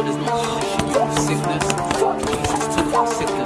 Sickness, there's sickness. Jesus took sickness